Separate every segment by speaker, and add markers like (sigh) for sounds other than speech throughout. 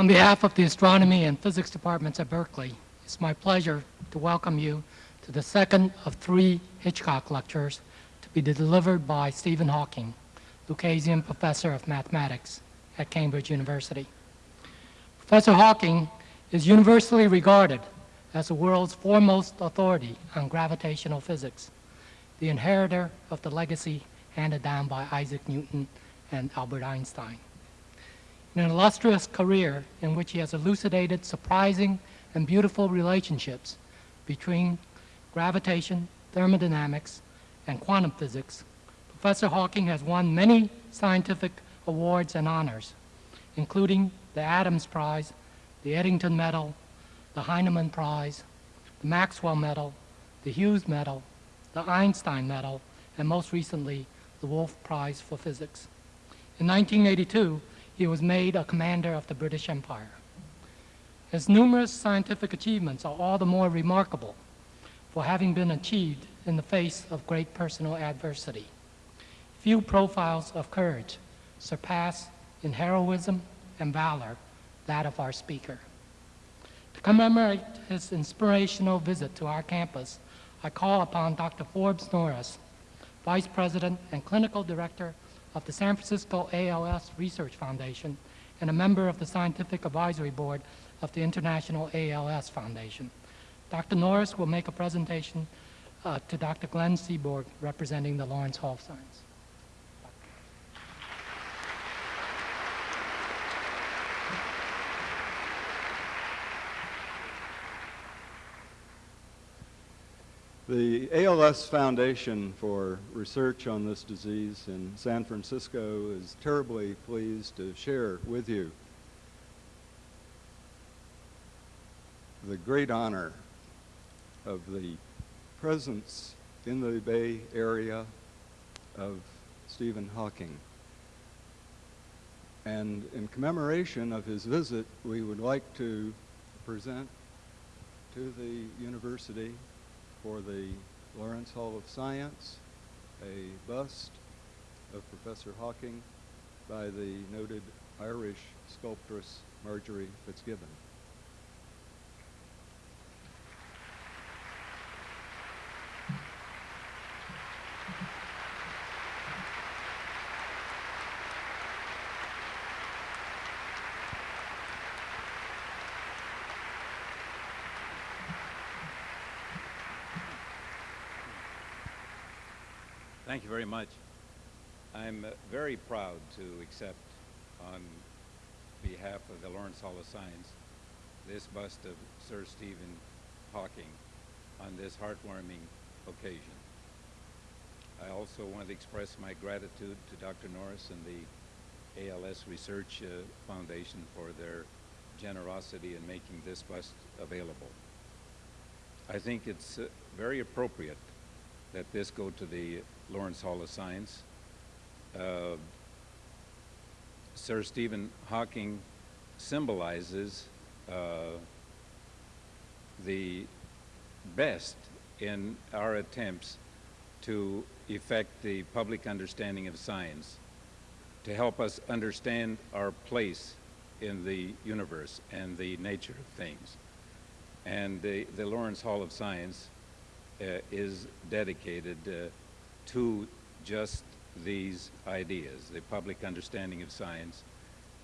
Speaker 1: On behalf of the Astronomy and Physics departments at Berkeley, it's my pleasure to welcome you to the second of three Hitchcock lectures to be delivered by Stephen Hawking, Lucasian Professor of Mathematics at Cambridge University. Professor Hawking is universally regarded as the world's foremost authority on gravitational physics, the inheritor of the legacy handed down by Isaac Newton and Albert Einstein. An illustrious career in which he has elucidated surprising and beautiful relationships between gravitation, thermodynamics, and quantum physics, Professor Hawking has won many scientific awards and honors, including the Adams Prize, the Eddington Medal, the Heineman Prize, the Maxwell Medal, the Hughes Medal, the Einstein Medal, and most recently, the Wolf Prize for Physics. In 1982, he was made a commander of the British Empire. His numerous scientific achievements are all the more remarkable for having been achieved in the face of great personal adversity. Few profiles of courage surpass in heroism and valor that of our speaker. To commemorate his inspirational visit to our campus, I call upon Dr. Forbes Norris, Vice President and Clinical Director of the San Francisco ALS Research Foundation and a member of the Scientific Advisory Board of the International ALS Foundation. Dr. Norris will make a presentation uh, to Dr. Glenn Seaborg, representing the Lawrence Hall of Science.
Speaker 2: The ALS Foundation for Research on this disease in San Francisco is terribly pleased to share with you the great honor of the presence in the Bay Area of Stephen Hawking. And in commemoration of his visit, we would like to present to the university for the Lawrence Hall of Science, a bust of Professor Hawking by the noted Irish sculptress Marjorie Fitzgibbon.
Speaker 3: Thank you very much. I'm uh, very proud to accept on behalf of the Lawrence Hall of Science this bust of Sir Stephen Hawking on this heartwarming occasion. I also want to express my gratitude to Dr. Norris and the ALS Research uh, Foundation for their generosity in making this bust available. I think it's uh, very appropriate that this go to the Lawrence Hall of Science. Uh, Sir Stephen Hawking symbolizes uh, the best in our attempts to effect the public understanding of science, to help us understand our place in the universe and the nature of things. And the, the Lawrence Hall of Science is dedicated uh, to just these ideas, the public understanding of science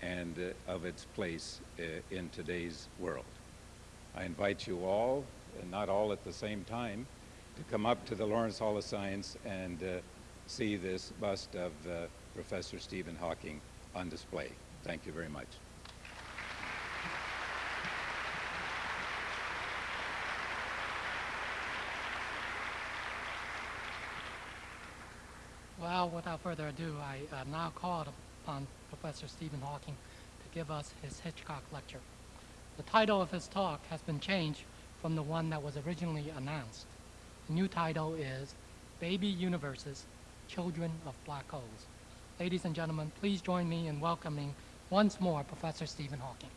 Speaker 3: and uh, of its place uh, in today's world. I invite you all, and not all at the same time, to come up to the Lawrence Hall of Science and uh, see this bust of uh, Professor Stephen Hawking on display. Thank you very much.
Speaker 1: Well, without further ado, I uh, now call upon Professor Stephen Hawking to give us his Hitchcock lecture. The title of his talk has been changed from the one that was originally announced. The new title is Baby Universes, Children of Black Holes. Ladies and gentlemen, please join me in welcoming once more Professor Stephen Hawking.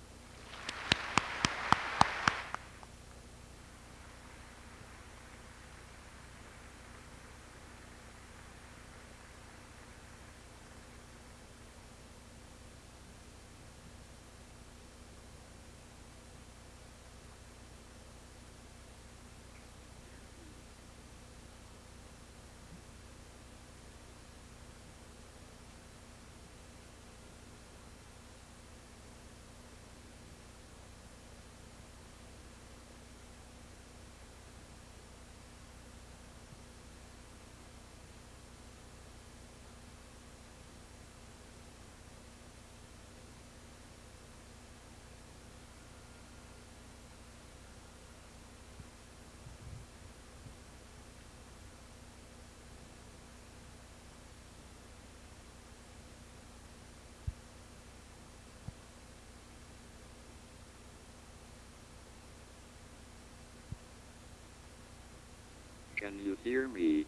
Speaker 4: Hear me?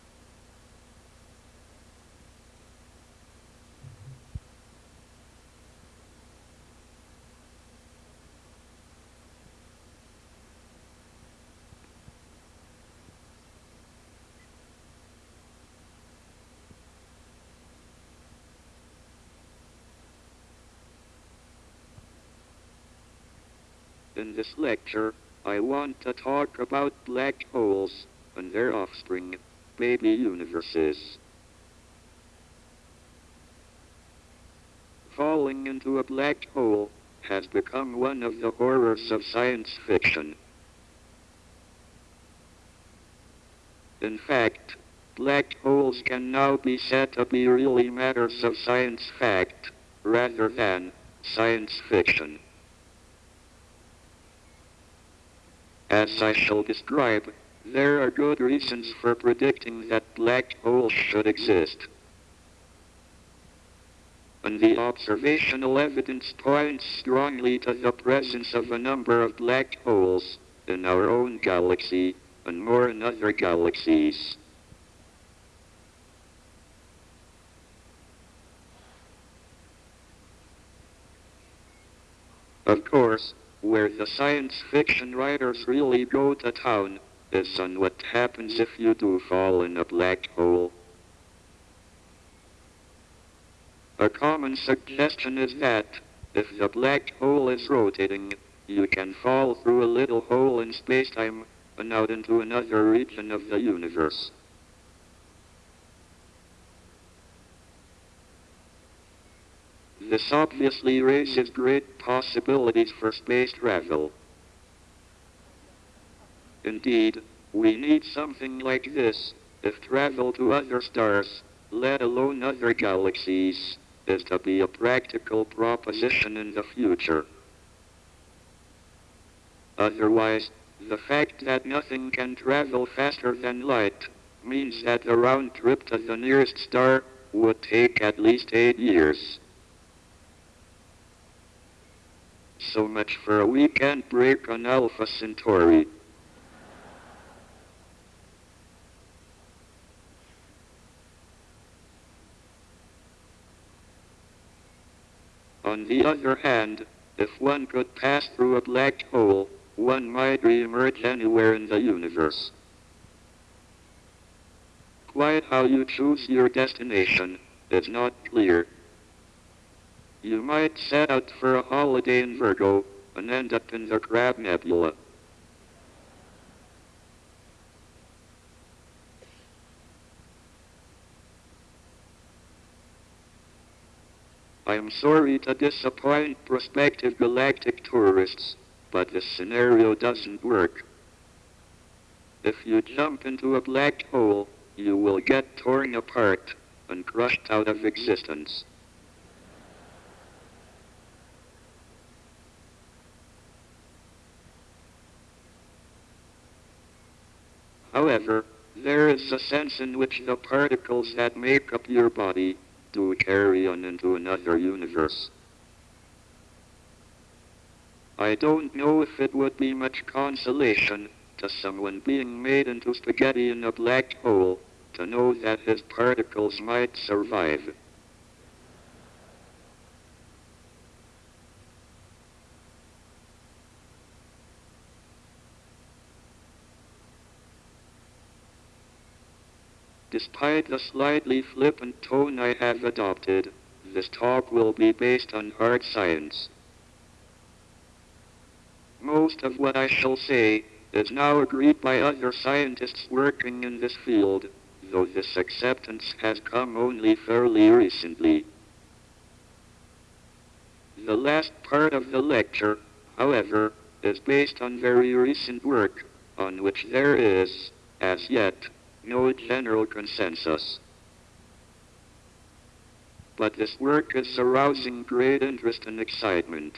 Speaker 4: In this lecture, I want to talk about black holes and their offspring, baby universes. Falling into a black hole has become one of the horrors of science fiction. In fact, black holes can now be said to be really matters of science fact rather than science fiction. As I shall describe, there are good reasons for predicting that black holes should exist. And the observational evidence points strongly to the presence of a number of black holes in our own galaxy and more in other galaxies. Of course, where the science fiction writers really go to town is on what happens if you do fall in a black hole. A common suggestion is that if the black hole is rotating, you can fall through a little hole in spacetime and out into another region of the universe. This obviously raises great possibilities for space travel. Indeed, we need something like this if travel to other stars, let alone other galaxies, is to be a practical proposition in the future. Otherwise, the fact that nothing can travel faster than light means that the round trip to the nearest star would take at least eight years. So much for a weekend break on Alpha Centauri. On the other hand, if one could pass through a black hole, one might re-emerge anywhere in the universe. Quite how you choose your destination is not clear. You might set out for a holiday in Virgo and end up in the Crab Nebula. I am sorry to disappoint prospective galactic tourists, but this scenario doesn't work. If you jump into a black hole, you will get torn apart and crushed out of existence. However, there is a sense in which the particles that make up your body do carry on into another universe. I don't know if it would be much consolation to someone being made into spaghetti in a black hole to know that his particles might survive. Despite the slightly flippant tone I have adopted, this talk will be based on hard science. Most of what I shall say is now agreed by other scientists working in this field, though this acceptance has come only fairly recently. The last part of the lecture, however, is based on very recent work on which there is, as yet, no general consensus. But this work is arousing great interest and excitement.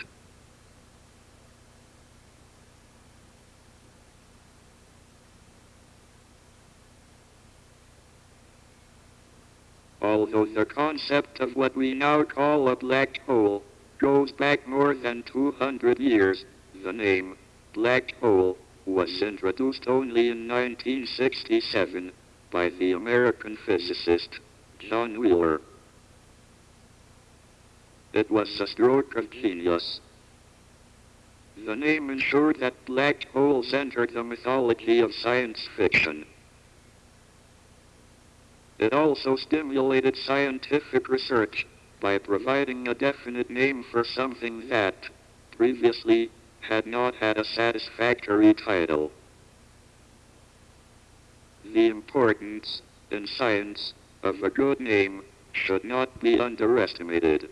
Speaker 4: Although the concept of what we now call a black hole goes back more than 200 years, the name black hole was introduced only in 1967 by the American physicist John Wheeler. It was a stroke of genius. The name ensured that black holes entered the mythology of science fiction. It also stimulated scientific research by providing a definite name for something that, previously, had not had a satisfactory title. The importance, in science, of a good name should not be underestimated.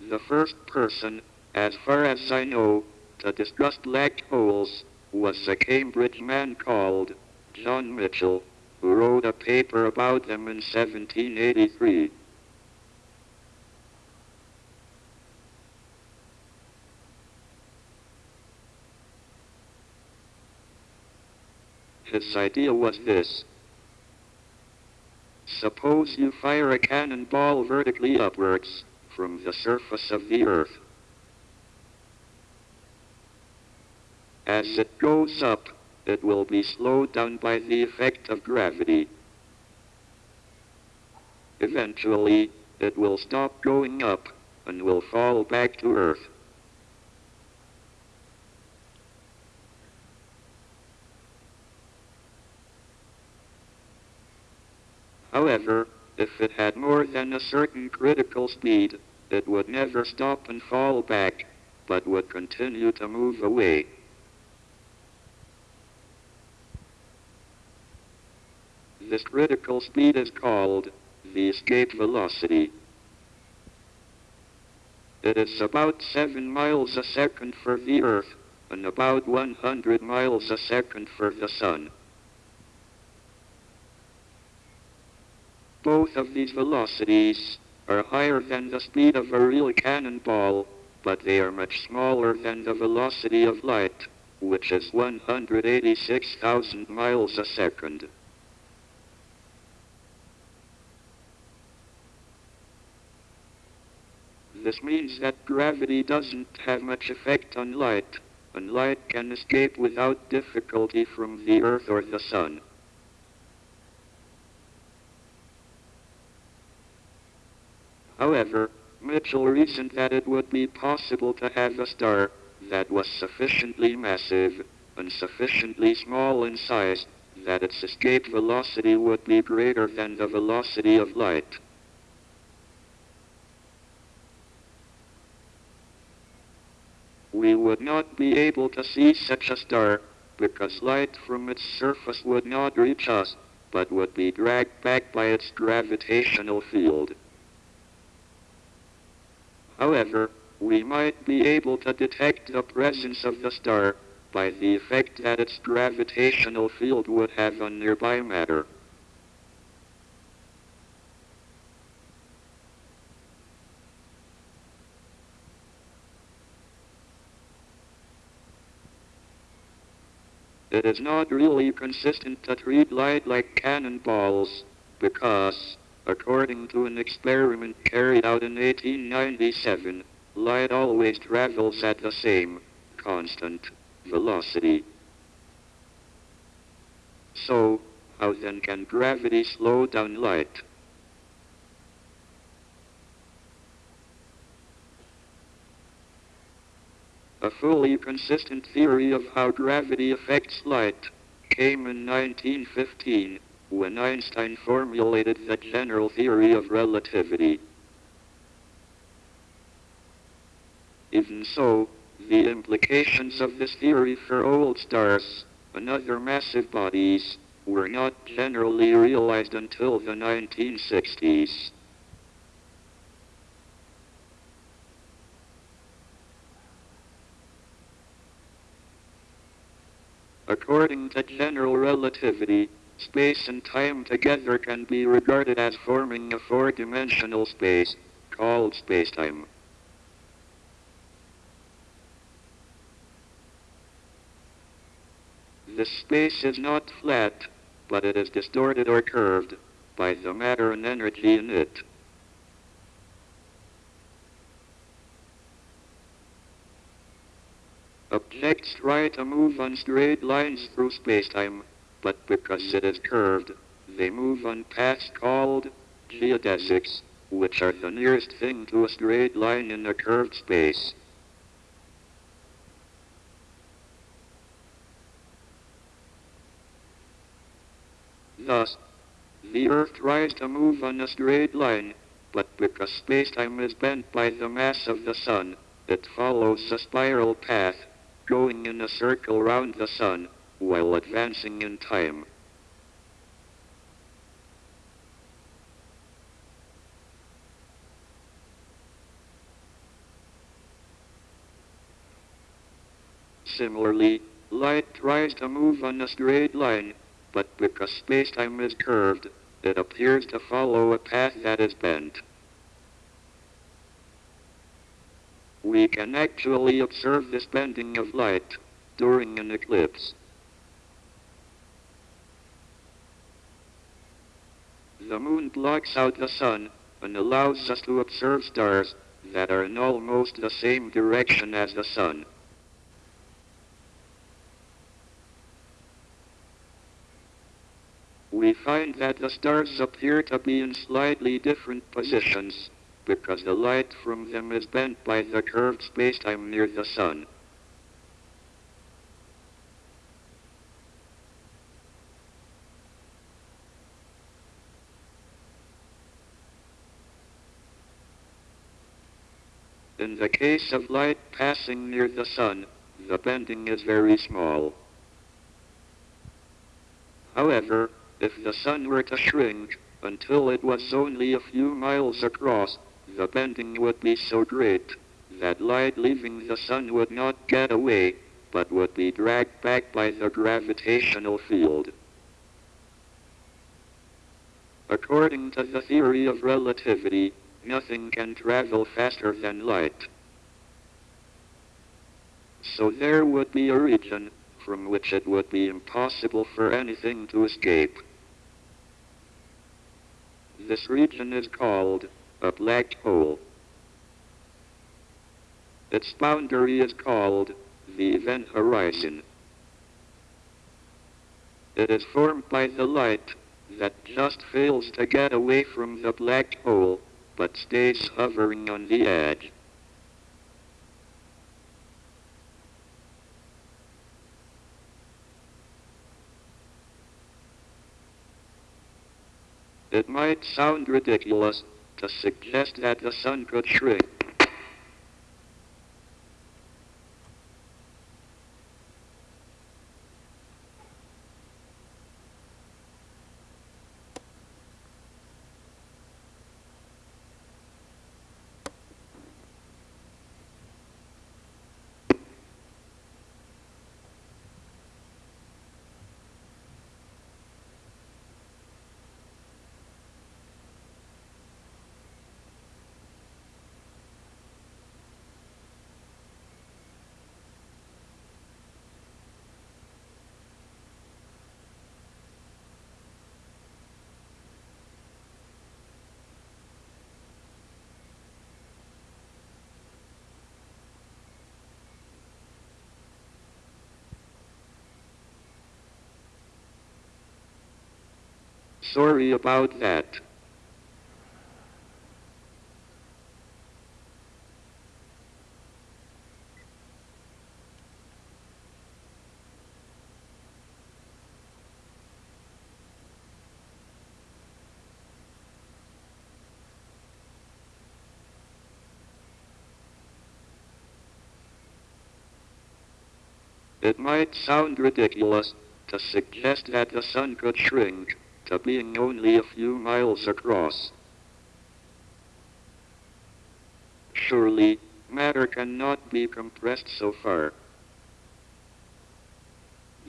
Speaker 4: The first person, as far as I know, to discuss black holes was a Cambridge man called John Michell, who wrote a paper about them in 1783. His idea was this. Suppose you fire a cannonball vertically upwards from the surface of the earth. As it goes up, it will be slowed down by the effect of gravity. Eventually, it will stop going up and will fall back to earth. However, if it had more than a certain critical speed, it would never stop and fall back, but would continue to move away. This critical speed is called the escape velocity. It is about 7 miles a second for the Earth and about 100 miles a second for the Sun. Both of these velocities are higher than the speed of a real cannonball, but they are much smaller than the velocity of light, which is 186,000 miles a second. This means that gravity doesn't have much effect on light, and light can escape without difficulty from the Earth or the Sun. However, Michell reasoned that it would be possible to have a star that was sufficiently massive and sufficiently small in size that its escape velocity would be greater than the velocity of light. We would not be able to see such a star because light from its surface would not reach us, but would be dragged back by its gravitational field. However, we might be able to detect the presence of the star by the effect that its gravitational field would have on nearby matter. It is not really consistent to treat light like cannonballs because, according to an experiment carried out in 1897, light always travels at the same, constant, velocity. So, how then can gravity slow down light? A fully consistent theory of how gravity affects light came in 1915 when Einstein formulated the general theory of relativity. Even so, the implications of this theory for old stars and other massive bodies were not generally realized until the 1960s. According to general relativity, space and time together can be regarded as forming a four-dimensional space, called spacetime. This space is not flat, but it is distorted or curved by the matter and energy in it. Objects try to move on straight lines through spacetime, but because it is curved, they move on paths called geodesics, which are the nearest thing to a straight line in a curved space. Thus, the Earth tries to move on a straight line, but because spacetime is bent by the mass of the Sun, it follows a spiral path, going in a circle round the Sun, while advancing in time. Similarly, light tries to move on a straight line, but because spacetime is curved, it appears to follow a path that is bent. We can actually observe this bending of light during an eclipse. The moon blocks out the sun and allows us to observe stars that are in almost the same direction as the sun. we find that the stars appear to be in slightly different positions because the light from them is bent by the curved spacetime near the sun. In the case of light passing near the sun, the bending is very small. However, if the sun were to shrink until it was only a few miles across, the bending would be so great that light leaving the sun would not get away, but would be dragged back by the gravitational field. According to the theory of relativity, nothing can travel faster than light. So there would be a region from which it would be impossible for anything to escape. This region is called a black hole. Its boundary is called the event horizon. It is formed by the light that just fails to get away from the black hole, but stays hovering on the edge. It might sound ridiculous to suggest that the sun could shrink. Sorry about that. It might sound ridiculous to suggest that the sun could shrink being only a few miles across. Surely, matter cannot be compressed so far.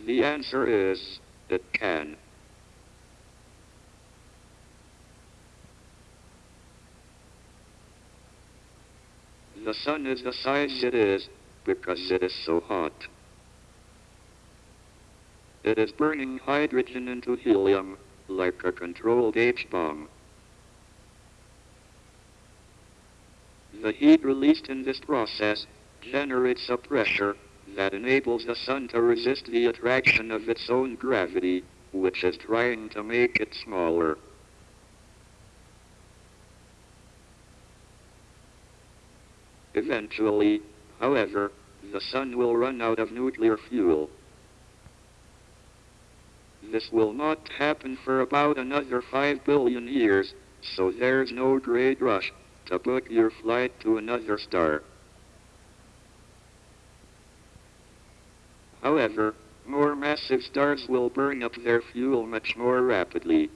Speaker 4: The answer is, it can. The sun is the size it is because it is so hot. It is burning hydrogen into helium like a controlled H-bomb. The heat released in this process generates a pressure that enables the sun to resist the attraction of its own gravity, which is trying to make it smaller. Eventually, however, the sun will run out of nuclear fuel. This will not happen for about another 5 billion years, so there's no great rush to book your flight to another star. However, more massive stars will burn up their fuel much more rapidly.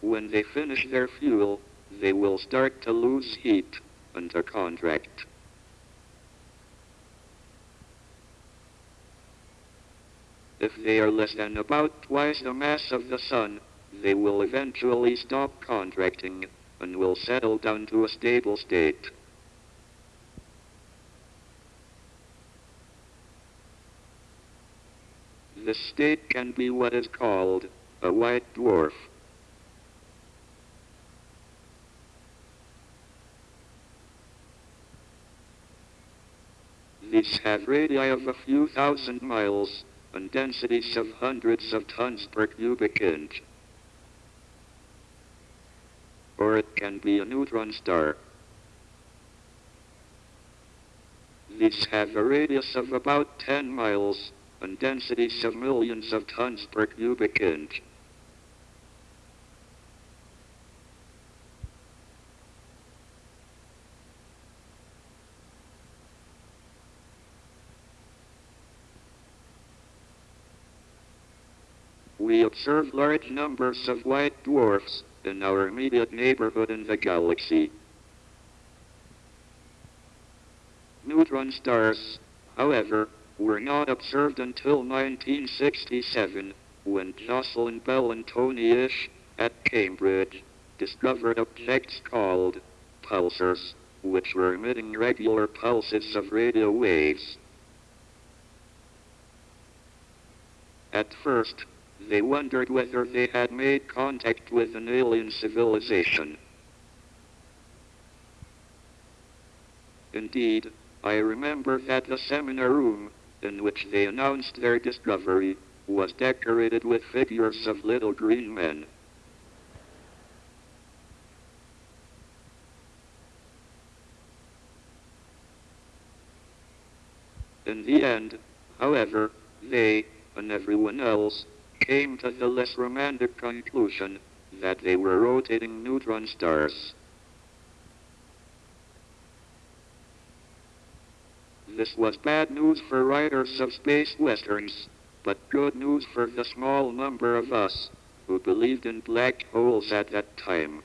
Speaker 4: When they finish their fuel, they will start to lose heat and to contract. If they are less than about twice the mass of the Sun, they will eventually stop contracting and will settle down to a stable state. This state can be what is called a white dwarf. These have radii of a few thousand miles and densities of hundreds of tons per cubic inch. Or it can be a neutron star. These have a radius of about 10 miles and densities of millions of tons per cubic inch. Observe large numbers of white dwarfs in our immediate neighborhood in the galaxy. Neutron stars, however, were not observed until 1967 when Jocelyn Bell and Tony Hewish at Cambridge discovered objects called pulsars, which were emitting regular pulses of radio waves. At first, they wondered whether they had made contact with an alien civilization. Indeed, I remember that the seminar room in which they announced their discovery was decorated with figures of little green men. In the end, however, they, and everyone else, came to the less romantic conclusion that they were rotating neutron stars. This was bad news for writers of space westerns, but good news for the small number of us who believed in black holes at that time.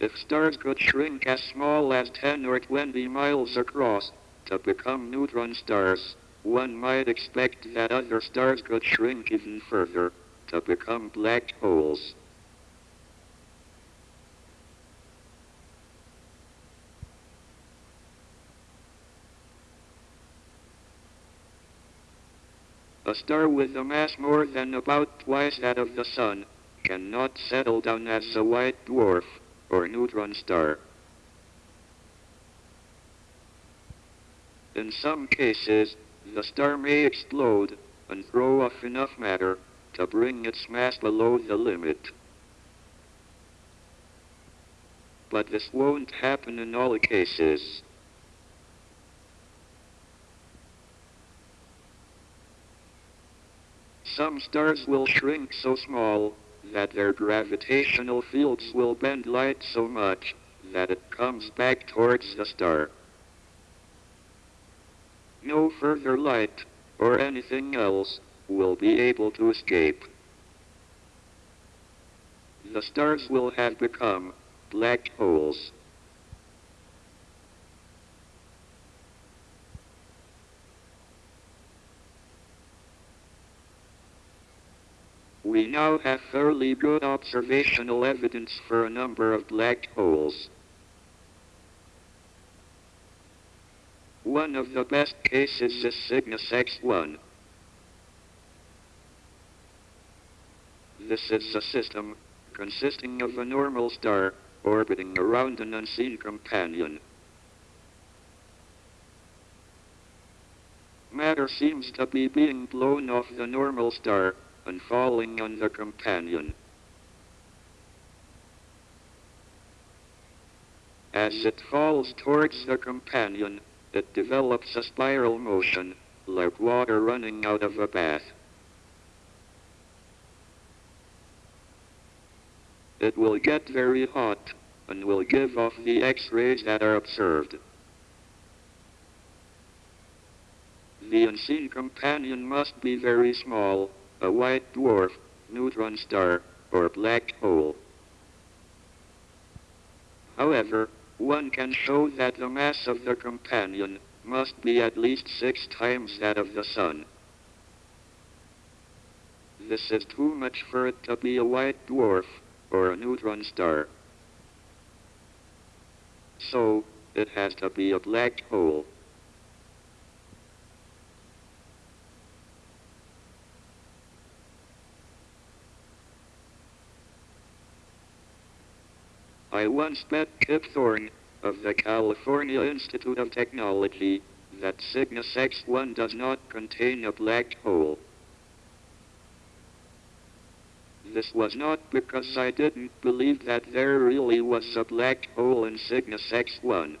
Speaker 4: If stars could shrink as small as 10 or 20 miles across to become neutron stars, one might expect that other stars could shrink even further to become black holes. A star with a mass more than about twice that of the Sun cannot settle down as a white dwarf or neutron star. In some cases, the star may explode and throw off enough matter to bring its mass below the limit. But this won't happen in all cases. Some stars will shrink so small that their gravitational fields will bend light so much that it comes back towards the star. No further light, or anything else, will be able to escape. The stars will have become black holes. We now have fairly good observational evidence for a number of black holes. One of the best cases is Cygnus X1. This is a system consisting of a normal star orbiting around an unseen companion. Matter seems to be being blown off the normal star and falling on the companion. As it falls towards the companion, it develops a spiral motion, like water running out of a bath. It will get very hot and will give off the X-rays that are observed. The unseen companion must be very small, a white dwarf, neutron star, or black hole. However, one can show that the mass of the companion must be at least six times that of the Sun. This is too much for it to be a white dwarf or a neutron star. So, it has to be a black hole. I once met Kip Thorne of the California Institute of Technology that Cygnus X1 does not contain a black hole. This was not because I didn't believe that there really was a black hole in Cygnus X1.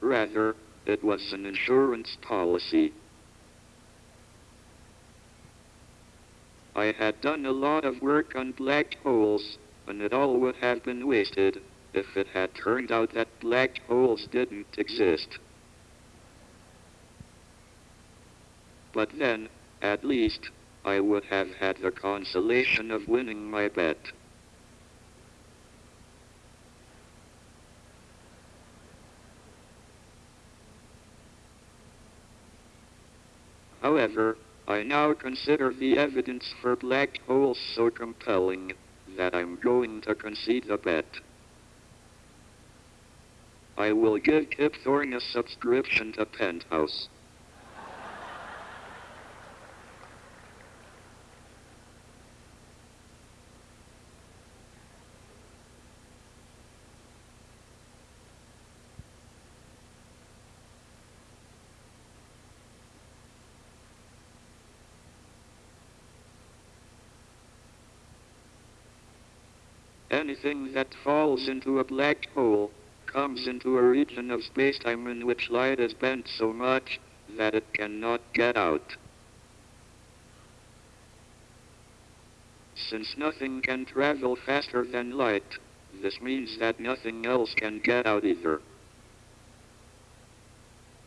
Speaker 4: Rather, it was an insurance policy. I had done a lot of work on black holes, and it all would have been wasted if it had turned out that black holes didn't exist. But then, at least, I would have had the consolation of winning my bet. However, I now consider the evidence for black holes so compelling that I'm going to concede the bet. I will give Kip Thorne a subscription to Penthouse. Anything that falls into a black hole comes into a region of spacetime in which light is bent so much that it cannot get out. Since nothing can travel faster than light, this means that nothing else can get out either.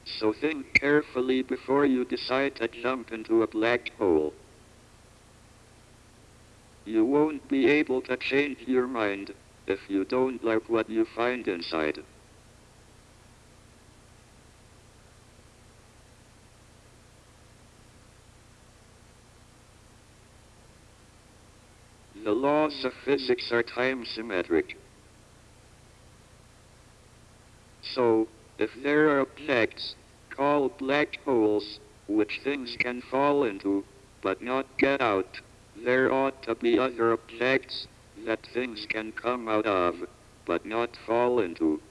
Speaker 4: So think carefully before you decide to jump into a black hole. You won't be able to change your mind if you don't like what you find inside. The laws of physics are time symmetric. So, if there are objects, called black holes, which things can fall into, but not get out, there ought to be other objects that things can come out of, but not fall into.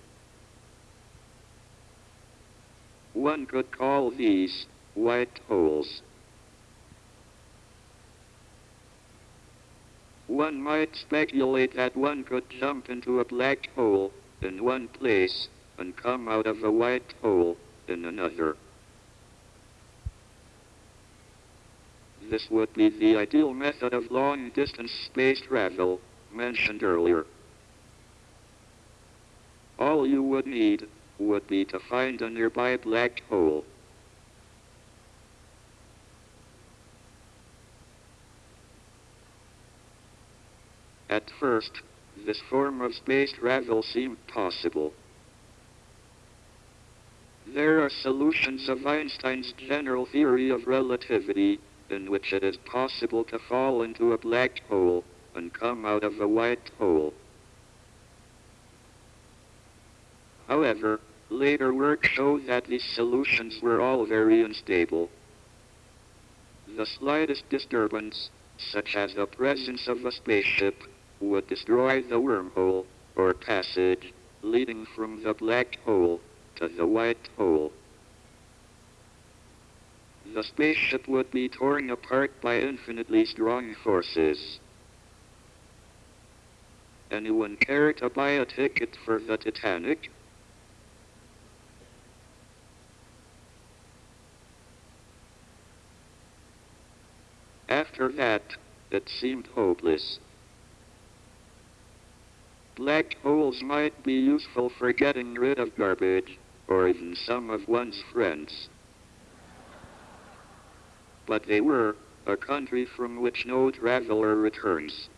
Speaker 4: One could call these white holes. One might speculate that one could jump into a black hole in one place and come out of a white hole in another. This would be the ideal method of long-distance space travel mentioned earlier. All you would need would be to find a nearby black hole. At first, this form of space travel seemed possible. There are solutions of Einstein's general theory of relativity in which it is possible to fall into a black hole and come out of a white hole. However, later work showed that these solutions were all very unstable. The slightest disturbance, such as the presence of a spaceship, would destroy the wormhole, or passage, leading from the black hole to the white hole. The spaceship would be torn apart by infinitely strong forces. Anyone care to buy a ticket for the Titanic? After that, it seemed hopeless. Black holes might be useful for getting rid of garbage, or even some of one's friends. But they were a country from which no traveler returns.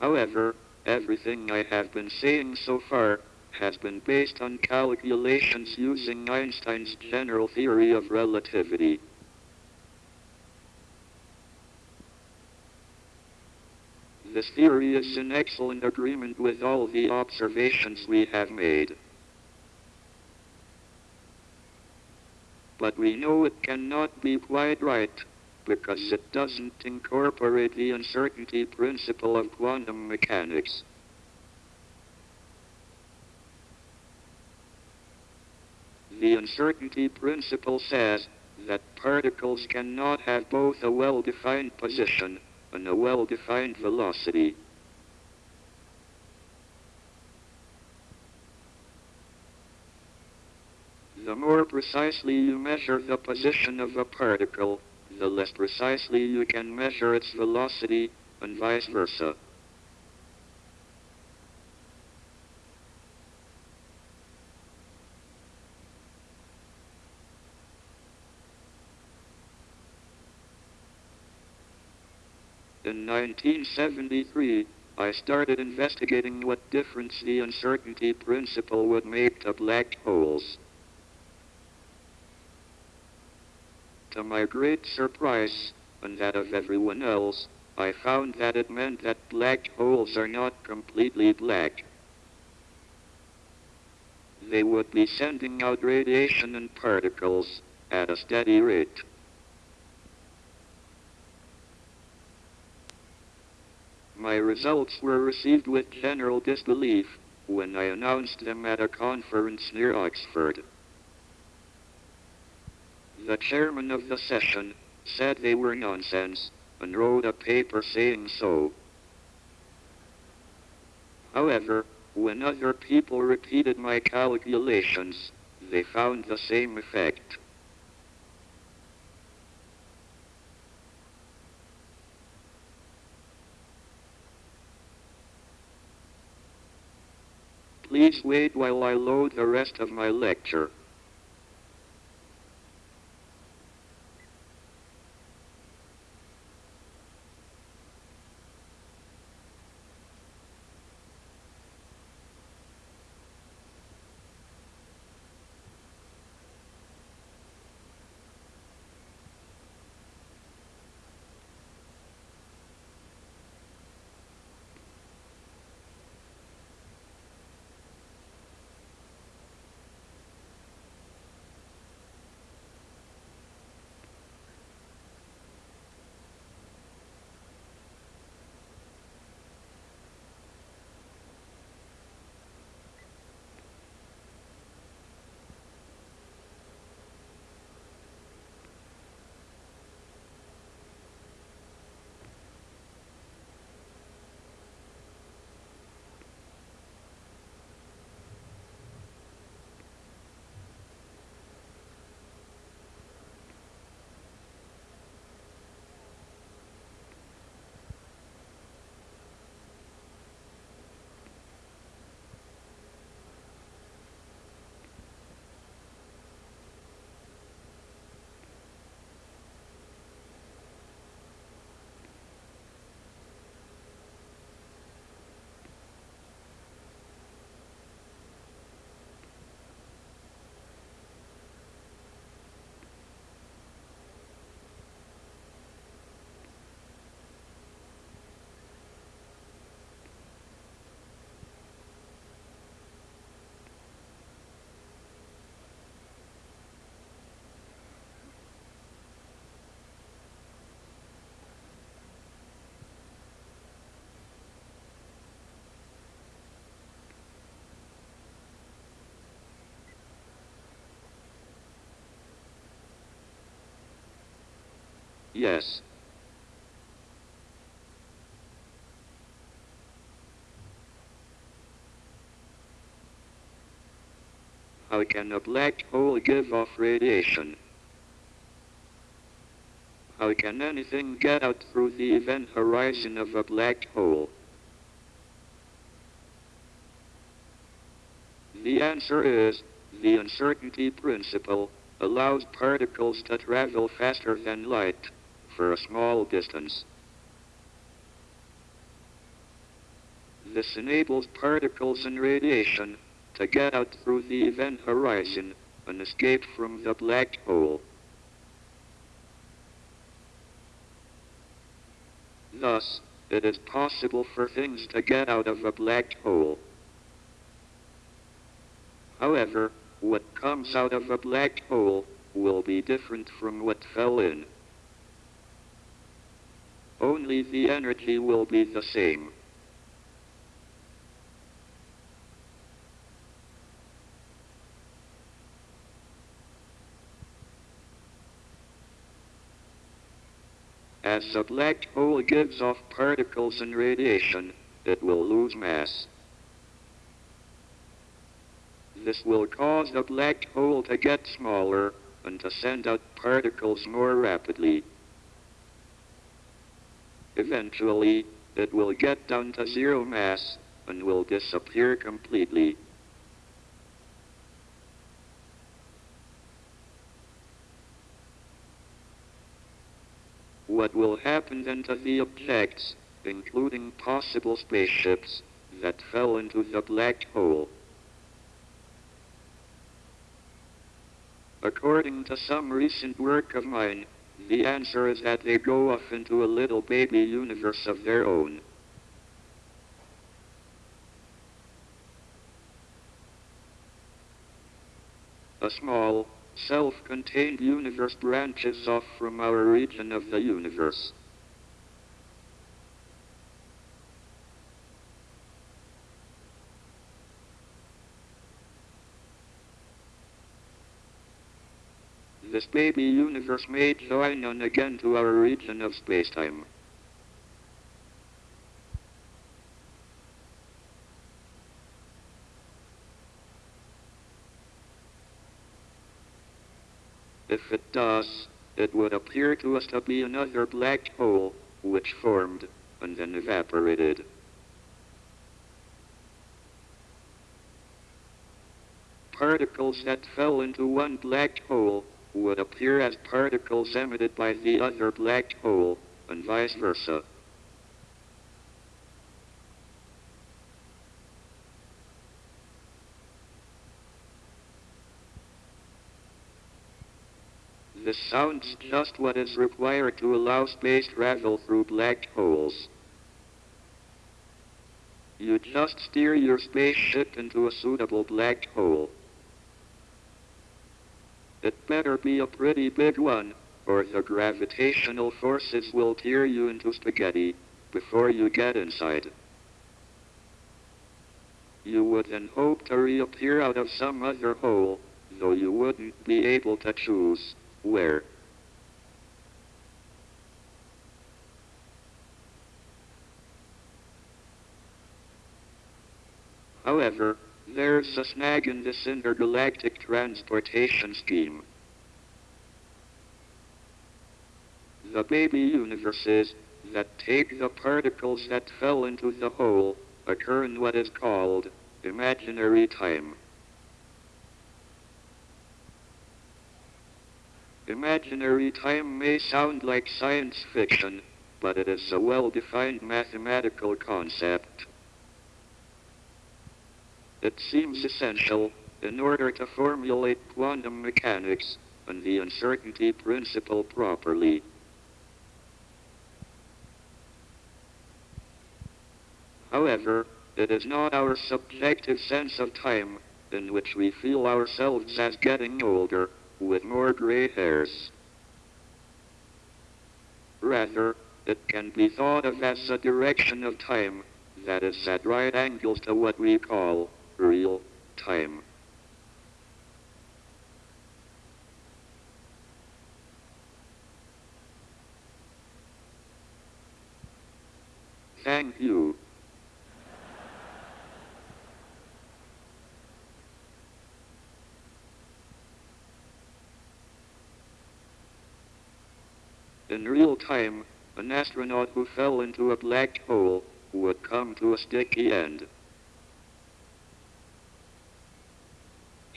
Speaker 4: However, everything I have been saying so far has been based on calculations using Einstein's general theory of relativity. This theory is in excellent agreement with all the observations we have made. But we know it cannot be quite right because it doesn't incorporate the uncertainty principle of quantum mechanics. The uncertainty principle says that particles cannot have both a well-defined position and a well-defined velocity. The more precisely you measure the position of a particle, the less precisely you can measure its velocity, and vice versa. In 1973, I started investigating what difference the uncertainty principle would make to black holes. To my great surprise, and that of everyone else, I found that it meant that black holes are not completely black. They would be sending out radiation and particles at a steady rate. My results were received with general disbelief when I announced them at a conference near Oxford. The chairman of the session said they were nonsense and wrote a paper saying so. However, when other people repeated my calculations, they found the same effect. Please wait while I load the rest of my lecture. Yes. How can a black hole give off radiation? How can anything get out through the event horizon of a black hole? The answer is, the uncertainty principle allows particles to travel faster than light for a small distance. This enables particles and radiation to get out through the event horizon and escape from the black hole. Thus, it is possible for things to get out of a black hole. However, what comes out of a black hole will be different from what fell in. Only the energy will be the same. As a black hole gives off particles and radiation, it will lose mass. This will cause the black hole to get smaller and to send out particles more rapidly. Eventually, it will get down to zero mass and will disappear completely. What will happen then to the objects, including possible spaceships, that fell into the black hole? According to some recent work of mine, the answer is that they go off into a little baby universe of their own. A small, self-contained universe branches off from our region of the universe. This baby universe may join on again to our region of spacetime. If it does, it would appear to us to be another black hole, which formed and then evaporated. Particles that fell into one black hole would appear as particles emitted by the other black hole, and vice versa. This sounds just what is required to allow space travel through black holes. You just steer your spaceship into a suitable black hole. It better be a pretty big one, or the gravitational forces will tear you into spaghetti before you get inside. You would then hope to reappear out of some other hole, though you wouldn't be able to choose where. However, there's a snag in this intergalactic transportation scheme. The baby universes that take the particles that fell into the hole occur in what is called imaginary time. Imaginary time may sound like science fiction, but it is a well-defined mathematical concept. It seems essential in order to formulate quantum mechanics and the uncertainty principle properly. However, it is not our subjective sense of time in which we feel ourselves as getting older with more gray hairs. Rather, it can be thought of as a direction of time that is at right angles to what we call real time. Thank you. In real time, an astronaut who fell into a black hole would come to a sticky end.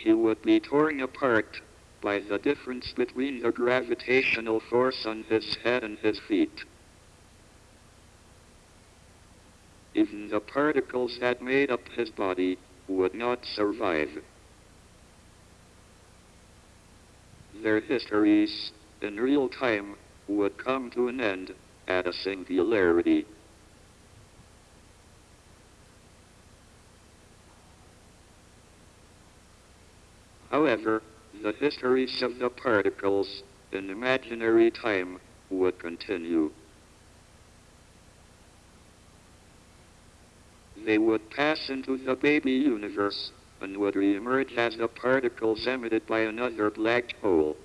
Speaker 4: He would be torn apart by the difference between the gravitational force on his head and his feet. Even the particles that made up his body would not survive. Their histories, in real time, would come to an end at a singularity. However, the histories of the particles in imaginary time would continue. They would pass into the baby universe and would reemerge as the particles emitted by another black hole.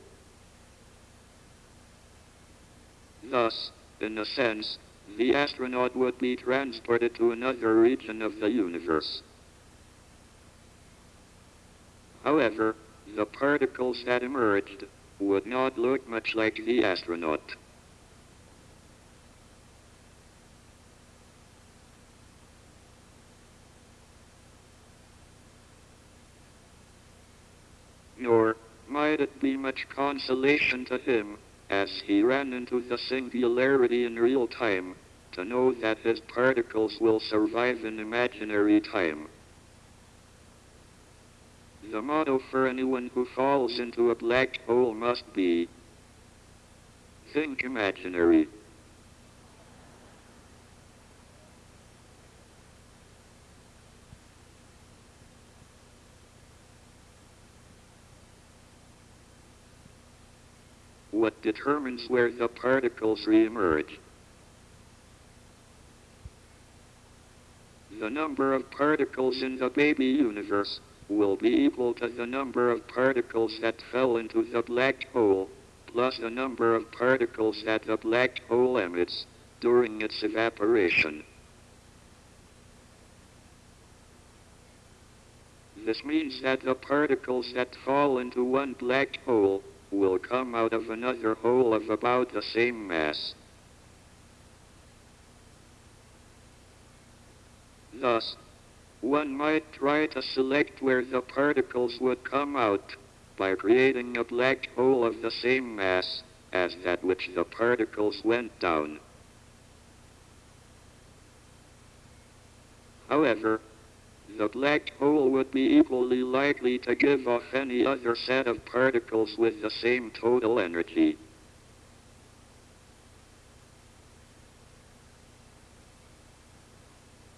Speaker 4: Thus, in a sense, the astronaut would be transported to another region of the universe. However, the particles that emerged would not look much like the astronaut. Nor might it be much consolation to him as he ran into the singularity in real time to know that his particles will survive in imaginary time. The motto for anyone who falls into a black hole must be Think imaginary. What determines where the particles reemerge? The number of particles in the baby universe will be equal to the number of particles that fell into the black hole, plus the number of particles that the black hole emits during its evaporation. This means that the particles that fall into one black hole will come out of another hole of about the same mass. Thus, one might try to select where the particles would come out by creating a black hole of the same mass as that which the particles went down. However, the black hole would be equally likely to give off any other set of particles with the same total energy.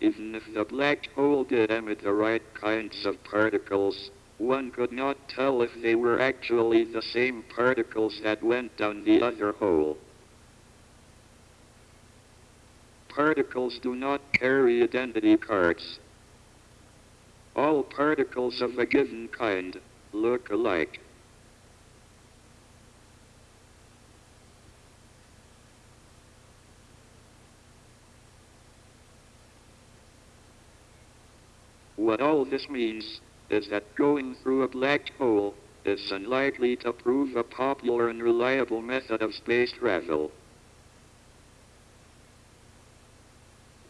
Speaker 4: Even if the black hole did emit the right kinds of particles, one could not tell if they were actually the same particles that went down the other hole. Particles do not carry identity cards. All particles of a given kind look alike. What all this means is that going through a black hole is unlikely to prove a popular and reliable method of space travel.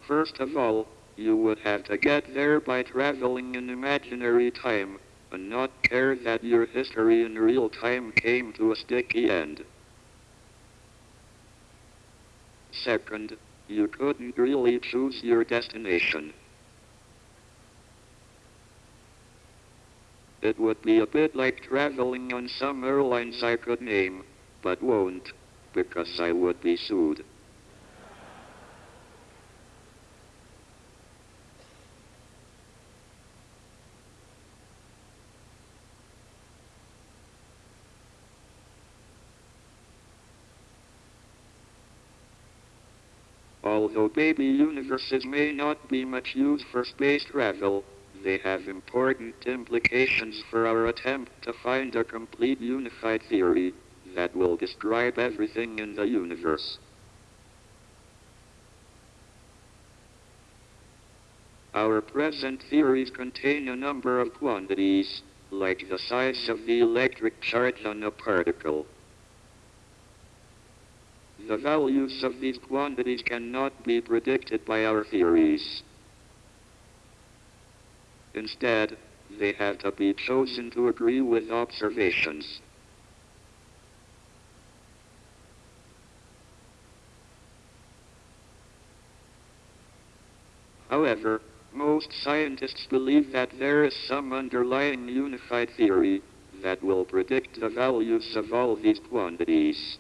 Speaker 4: First of all, you would have to get there by traveling in imaginary time and not care that your history in real time came to a sticky end. Second, you couldn't really choose your destination. It would be a bit like traveling on some airlines I could name, but won't, because I would be sued. Although baby universes may not be much use for space travel, they have important implications for our attempt to find a complete unified theory that will describe everything in the universe. Our present theories contain a number of quantities, like the size of the electric charge on a particle. The values of these quantities cannot be predicted by our theories. Instead, they have to be chosen to agree with observations. However, most scientists believe that there is some underlying unified theory that will predict the values of all these quantities.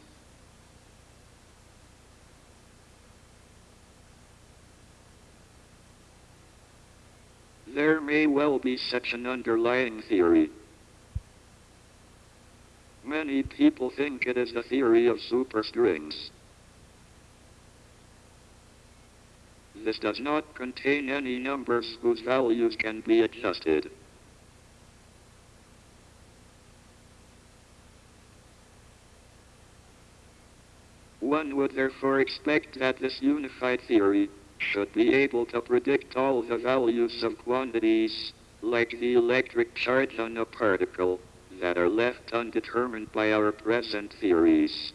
Speaker 4: There may well be such an underlying theory. Many people think it is the theory of superstrings. This does not contain any numbers whose values can be adjusted. One would therefore expect that this unified theory should be able to predict all the values of quantities, like the electric charge on a particle, that are left undetermined by our present theories.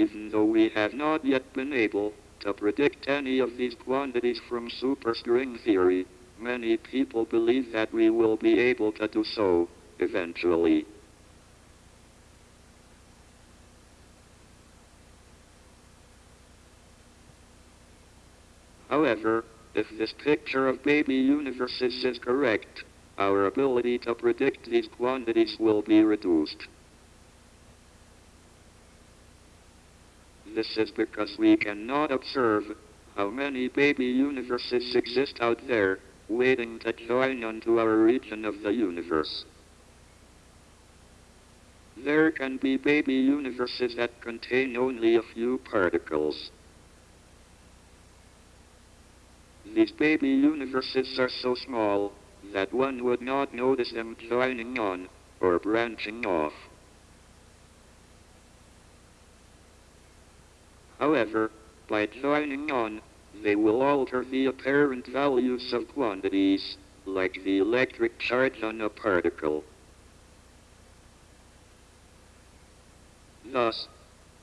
Speaker 4: Even though we have not yet been able to predict any of these quantities from superstring theory, many people believe that we will be able to do so, eventually. However, if this picture of baby universes is correct, our ability to predict these quantities will be reduced. This is because we cannot observe how many baby universes exist out there, waiting to join onto our region of the universe. There can be baby universes that contain only a few particles. These baby universes are so small that one would not notice them joining on or branching off. However, by joining on, they will alter the apparent values of quantities, like the electric charge on a particle. Thus,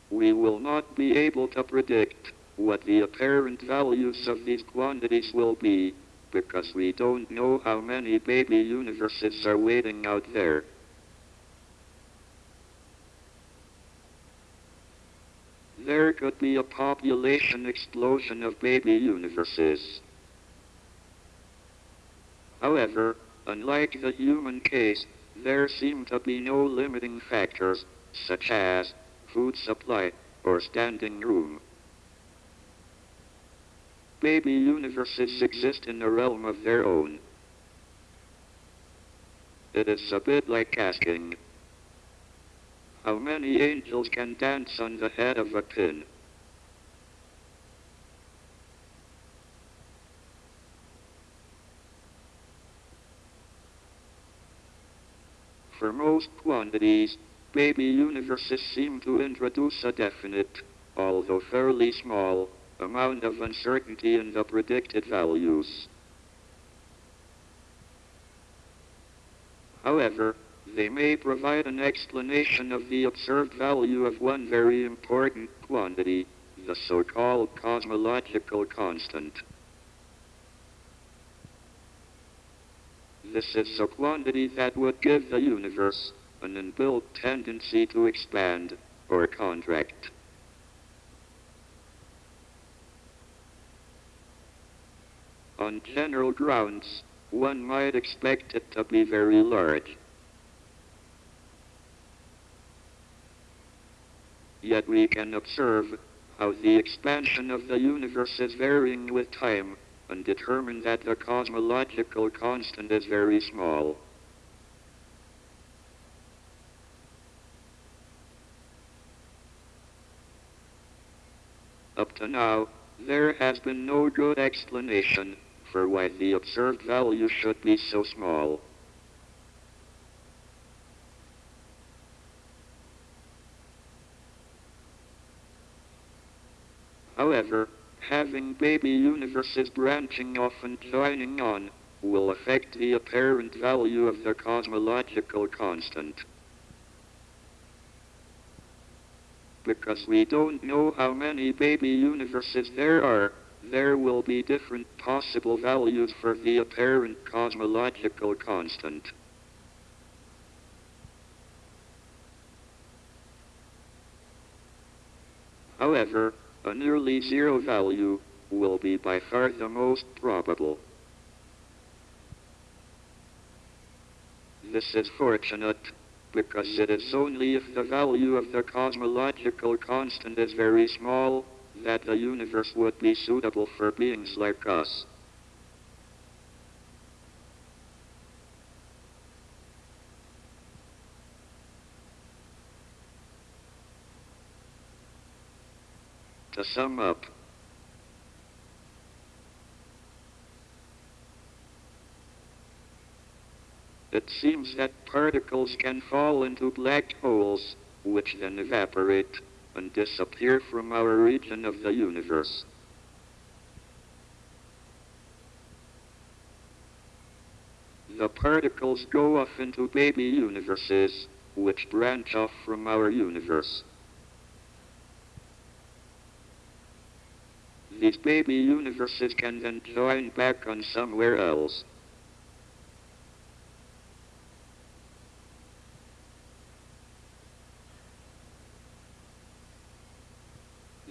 Speaker 4: we will not be able to predict what the apparent values of these quantities will be, because we don't know how many baby universes are waiting out there. There could be a population explosion of baby universes. However, unlike the human case, there seem to be no limiting factors, such as food supply or standing room. Baby universes exist in a realm of their own. It is a bit like asking, how many angels can dance on the head of a pin? For most quantities, baby universes seem to introduce a definite, although fairly small, amount of uncertainty in the predicted values. However, they may provide an explanation of the observed value of one very important quantity, the so-called cosmological constant. This is a quantity that would give the universe an inbuilt tendency to expand or contract. on general grounds, one might expect it to be very large. Yet we can observe how the expansion of the universe is varying with time and determine that the cosmological constant is very small. Up to now, there has been no good explanation for why the observed value should be so small. However, having baby universes branching off and joining on will affect the apparent value of the cosmological constant. Because we don't know how many baby universes there are, there will be different possible values for the apparent cosmological constant. However, a nearly zero value will be by far the most probable. This is fortunate because it is only if the value of the cosmological constant is very small that the universe would be suitable for beings like us. To sum up, it seems that particles can fall into black holes, which then evaporate and disappear from our region of the universe. The particles go off into baby universes, which branch off from our universe. These baby universes can then join back on somewhere else.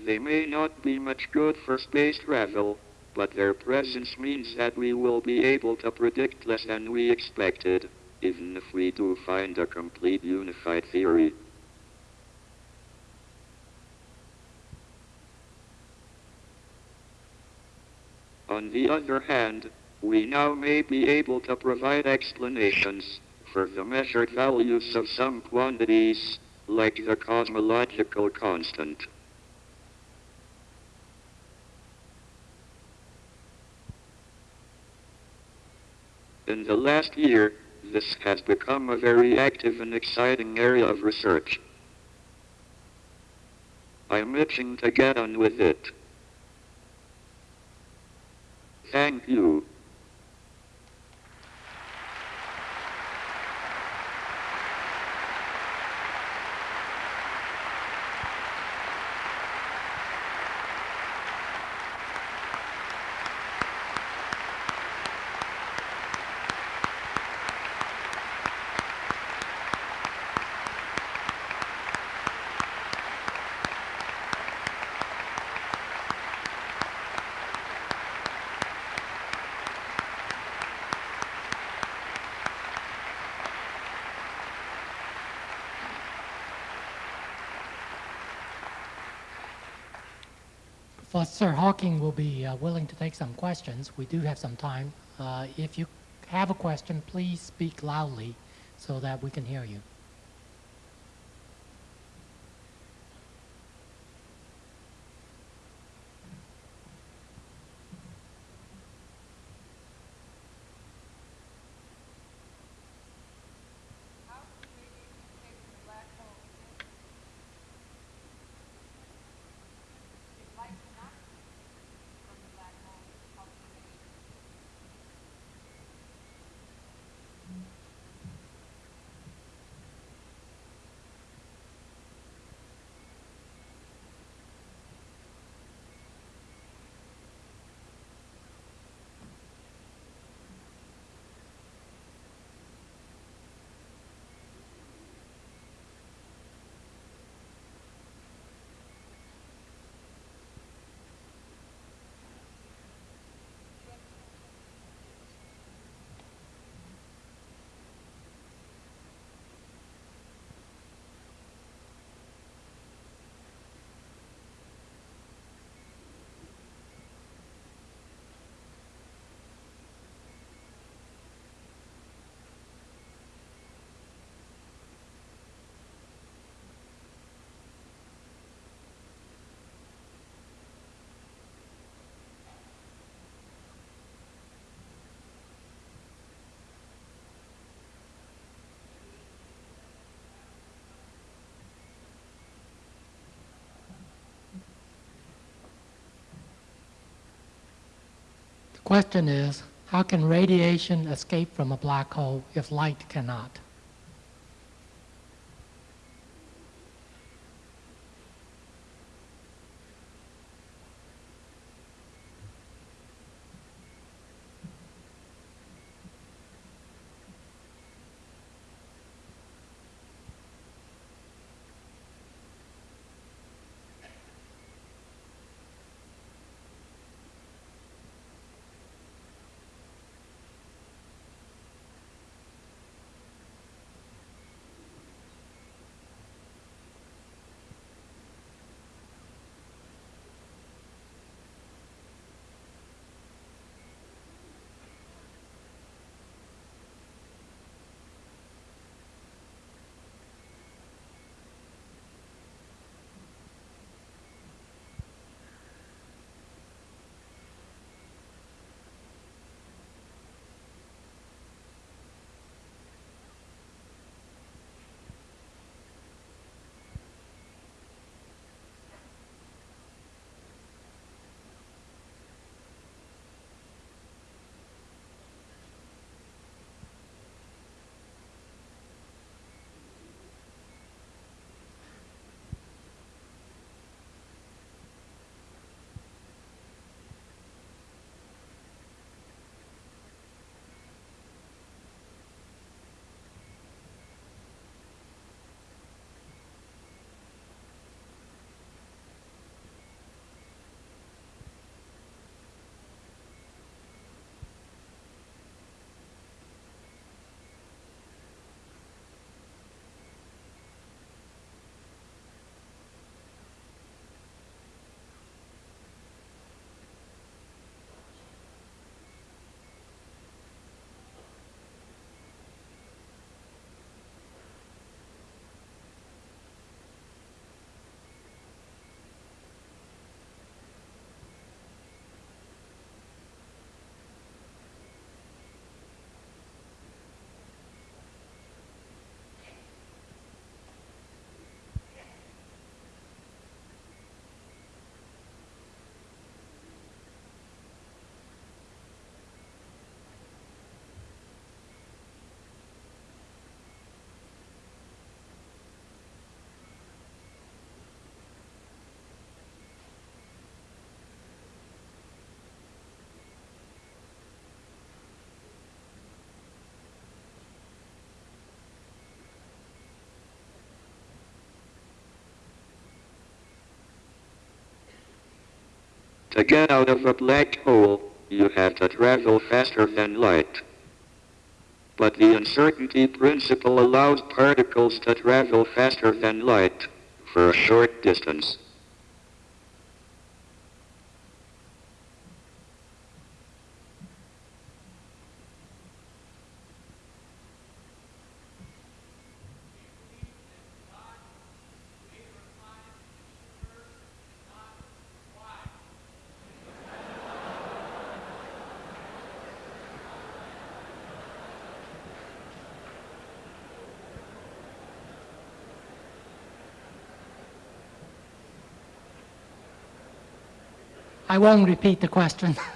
Speaker 4: They may not be much good for space travel, but their presence means that we will be able to predict less than we expected, even if we do find a complete unified theory. On the other hand, we now may be able to provide explanations for the measured values of some quantities, like the cosmological constant. In the last year, this has become a very active and exciting area of research. I'm itching to get on with it. Thank you.
Speaker 1: Professor Hawking will be uh, willing to take some questions. We do have some time. Uh, If you have a question, please speak loudly so that we can hear you. Question is, how can radiation escape from a black hole if light cannot?
Speaker 4: To get out of a black hole, you have to travel faster than light. But the uncertainty principle allows particles to travel faster than light for a short distance.
Speaker 1: I won't repeat the question. (laughs)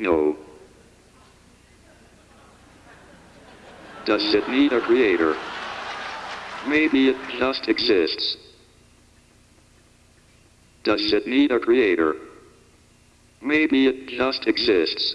Speaker 5: No. Does it need a creator? Maybe it just exists. Does it need a creator? Maybe it just exists.